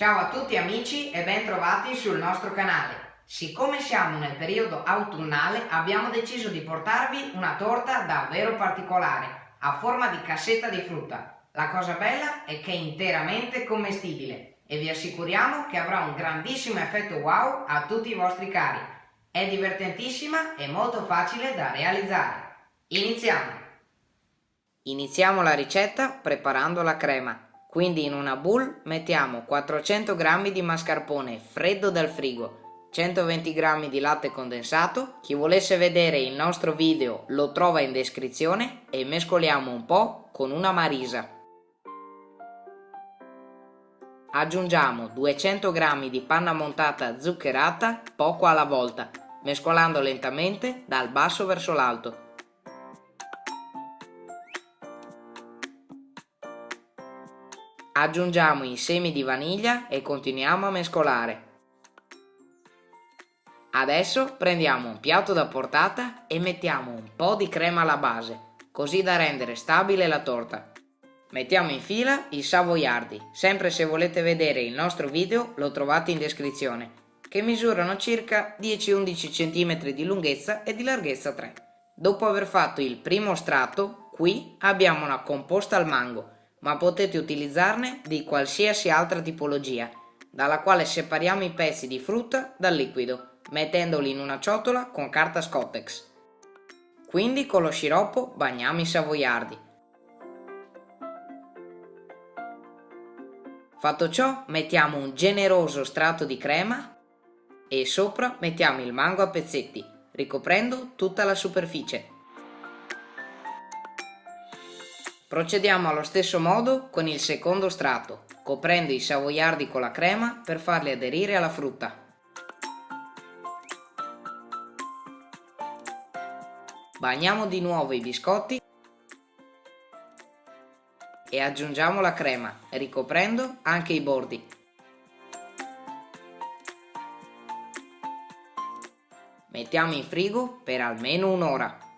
Ciao a tutti amici e ben trovati sul nostro canale. Siccome siamo nel periodo autunnale abbiamo deciso di portarvi una torta davvero particolare, a forma di cassetta di frutta. La cosa bella è che è interamente commestibile e vi assicuriamo che avrà un grandissimo effetto wow a tutti i vostri cari. È divertentissima e molto facile da realizzare. Iniziamo! Iniziamo la ricetta preparando la crema. Quindi in una bowl mettiamo 400 g di mascarpone freddo dal frigo, 120 g di latte condensato, chi volesse vedere il nostro video lo trova in descrizione e mescoliamo un po' con una marisa. Aggiungiamo 200 g di panna montata zuccherata poco alla volta, mescolando lentamente dal basso verso l'alto. Aggiungiamo i semi di vaniglia e continuiamo a mescolare. Adesso prendiamo un piatto da portata e mettiamo un po' di crema alla base, così da rendere stabile la torta. Mettiamo in fila i savoiardi, sempre se volete vedere il nostro video lo trovate in descrizione, che misurano circa 10-11 cm di lunghezza e di larghezza 3. Dopo aver fatto il primo strato, qui abbiamo una composta al mango, ma potete utilizzarne di qualsiasi altra tipologia, dalla quale separiamo i pezzi di frutta dal liquido, mettendoli in una ciotola con carta Scottex. Quindi con lo sciroppo bagniamo i savoiardi. Fatto ciò mettiamo un generoso strato di crema e sopra mettiamo il mango a pezzetti, ricoprendo tutta la superficie. Procediamo allo stesso modo con il secondo strato, coprendo i savoiardi con la crema per farli aderire alla frutta. Bagniamo di nuovo i biscotti e aggiungiamo la crema, ricoprendo anche i bordi. Mettiamo in frigo per almeno un'ora.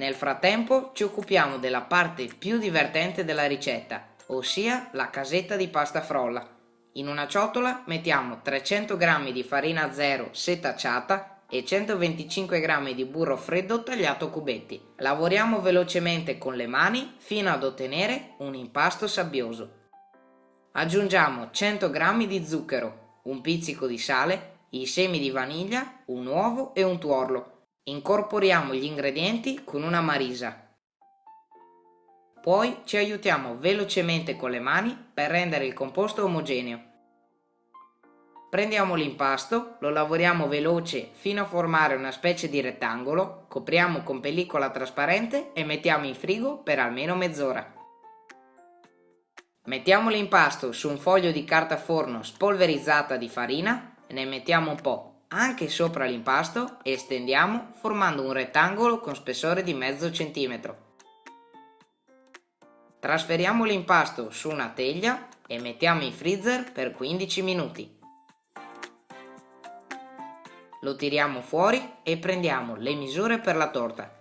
Nel frattempo ci occupiamo della parte più divertente della ricetta, ossia la casetta di pasta frolla. In una ciotola mettiamo 300 g di farina zero setacciata e 125 g di burro freddo tagliato a cubetti. Lavoriamo velocemente con le mani fino ad ottenere un impasto sabbioso. Aggiungiamo 100 g di zucchero, un pizzico di sale, i semi di vaniglia, un uovo e un tuorlo Incorporiamo gli ingredienti con una marisa. Poi ci aiutiamo velocemente con le mani per rendere il composto omogeneo. Prendiamo l'impasto, lo lavoriamo veloce fino a formare una specie di rettangolo, copriamo con pellicola trasparente e mettiamo in frigo per almeno mezz'ora. Mettiamo l'impasto su un foglio di carta forno spolverizzata di farina e ne mettiamo un po' anche sopra l'impasto e stendiamo formando un rettangolo con spessore di mezzo centimetro. Trasferiamo l'impasto su una teglia e mettiamo in freezer per 15 minuti. Lo tiriamo fuori e prendiamo le misure per la torta.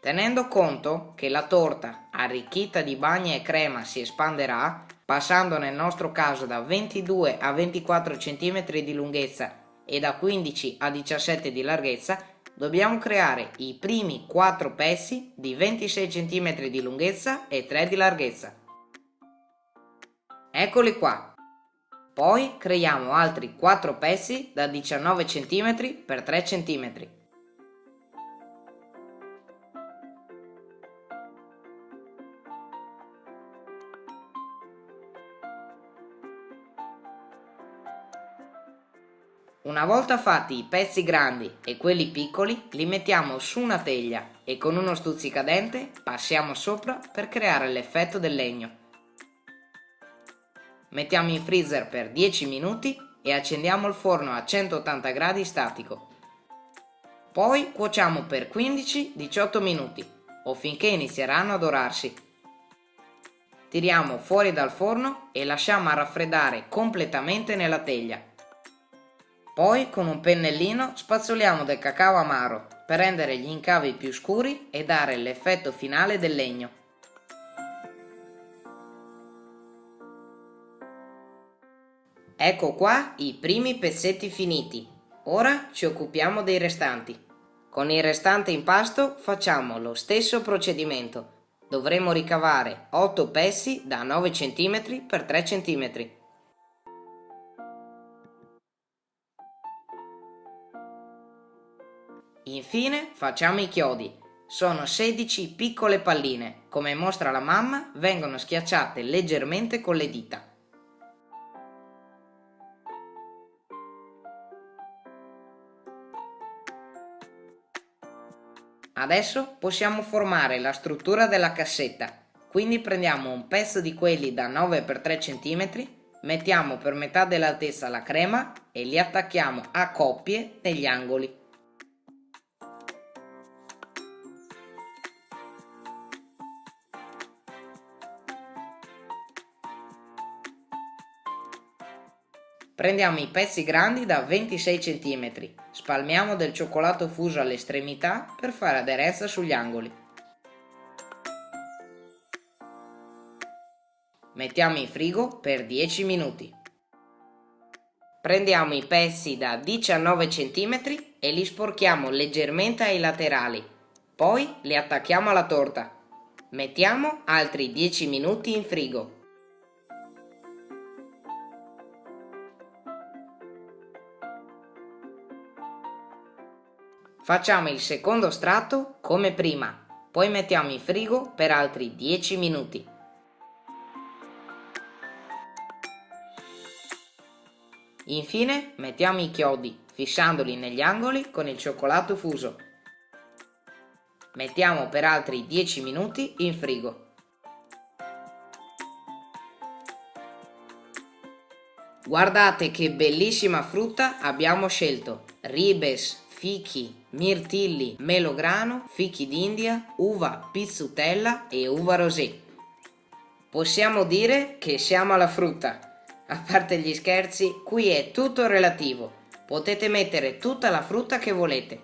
Tenendo conto che la torta arricchita di bagna e crema si espanderà, passando nel nostro caso da 22 a 24 cm di lunghezza e da 15 a 17 di larghezza, dobbiamo creare i primi 4 pezzi di 26 cm di lunghezza e 3 di larghezza. Eccoli qua. Poi creiamo altri 4 pezzi da 19 cm per 3 cm. Una volta fatti i pezzi grandi e quelli piccoli, li mettiamo su una teglia e con uno stuzzicadente passiamo sopra per creare l'effetto del legno. Mettiamo in freezer per 10 minuti e accendiamo il forno a 180 gradi statico. Poi cuociamo per 15-18 minuti o finché inizieranno a dorarsi. Tiriamo fuori dal forno e lasciamo raffreddare completamente nella teglia poi con un pennellino spazzoliamo del cacao amaro per rendere gli incavi più scuri e dare l'effetto finale del legno. Ecco qua i primi pezzetti finiti. Ora ci occupiamo dei restanti. Con il restante impasto facciamo lo stesso procedimento. Dovremo ricavare 8 pezzi da 9 cm x 3 cm. Infine facciamo i chiodi. Sono 16 piccole palline. Come mostra la mamma, vengono schiacciate leggermente con le dita. Adesso possiamo formare la struttura della cassetta, quindi prendiamo un pezzo di quelli da 9 x 3 cm, mettiamo per metà dell'altezza la crema e li attacchiamo a coppie negli angoli. Prendiamo i pezzi grandi da 26 cm, spalmiamo del cioccolato fuso all'estremità per fare aderenza sugli angoli. Mettiamo in frigo per 10 minuti. Prendiamo i pezzi da 19 cm e li sporchiamo leggermente ai laterali, poi li attacchiamo alla torta. Mettiamo altri 10 minuti in frigo. Facciamo il secondo strato come prima, poi mettiamo in frigo per altri 10 minuti. Infine mettiamo i chiodi, fissandoli negli angoli con il cioccolato fuso. Mettiamo per altri 10 minuti in frigo. Guardate che bellissima frutta abbiamo scelto! Ribes, fichi, mirtilli, melograno, fichi d'India, uva pizzutella e uva rosé. Possiamo dire che siamo alla frutta. A parte gli scherzi, qui è tutto relativo. Potete mettere tutta la frutta che volete.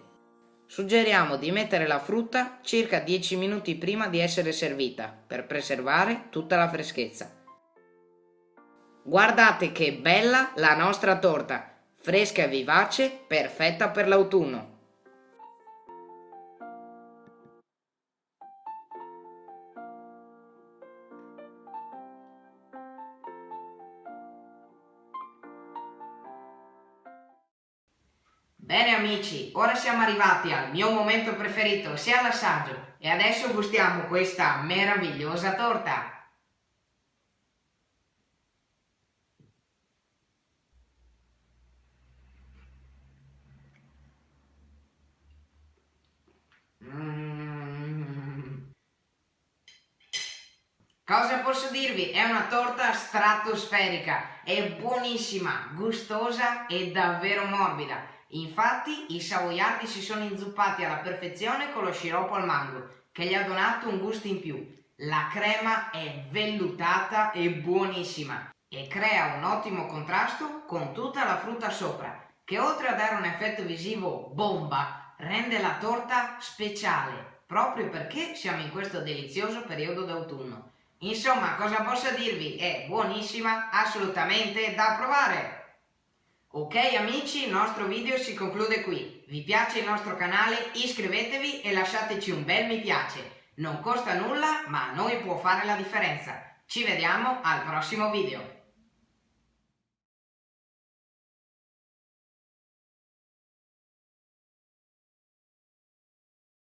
Suggeriamo di mettere la frutta circa 10 minuti prima di essere servita per preservare tutta la freschezza. Guardate che bella la nostra torta, fresca e vivace, perfetta per l'autunno. Bene amici, ora siamo arrivati al mio momento preferito, sia l'assaggio, e adesso gustiamo questa meravigliosa torta. Cosa posso dirvi? È una torta stratosferica, è buonissima, gustosa e davvero morbida. Infatti i savoiardi si sono inzuppati alla perfezione con lo sciroppo al mango, che gli ha donato un gusto in più. La crema è vellutata e buonissima e crea un ottimo contrasto con tutta la frutta sopra, che oltre a dare un effetto visivo bomba, rende la torta speciale, proprio perché siamo in questo delizioso periodo d'autunno. Insomma, cosa posso dirvi? È buonissima, assolutamente da provare! Ok amici, il nostro video si conclude qui. Vi piace il nostro canale? Iscrivetevi e lasciateci un bel mi piace. Non costa nulla, ma a noi può fare la differenza. Ci vediamo al prossimo video.